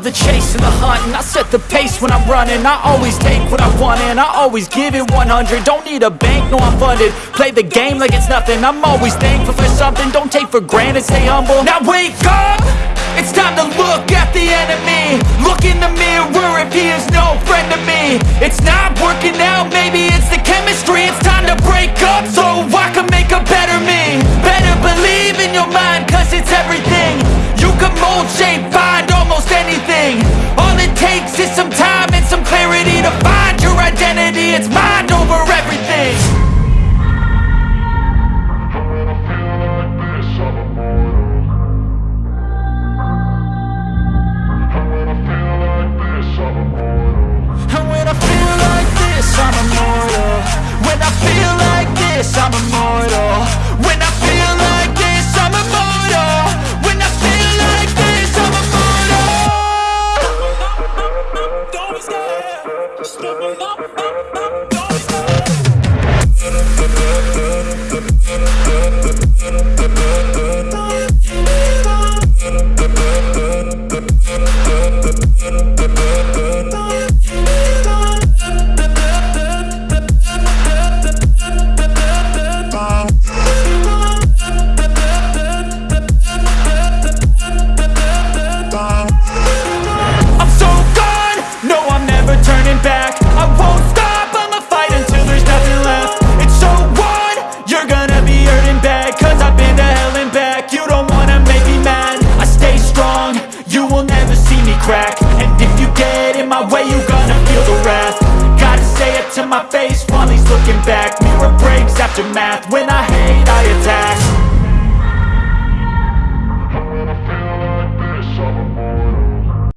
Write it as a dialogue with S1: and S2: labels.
S1: the chase and the hunting. I set the pace when I'm running. I always take what I want and I always give it 100 Don't need a bank, no I'm funded. Play the game like it's nothing. I'm always thankful for something. Don't take for granted, stay humble. Now wake up! It's time to look at the enemy. Look in the mirror if he is no friend to me. It's not working out, maybe it's the chemistry. It's time to break up. So feel like this, I'm immortal. When I feel like this, I'm immortal. When I feel like this, I'm immortal.
S2: Don't be scared.
S1: You will never see me crack. And if you get in my way, you're gonna feel the wrath. Gotta say it to my face while he's looking back. Mirror breaks after math, when I hate I attack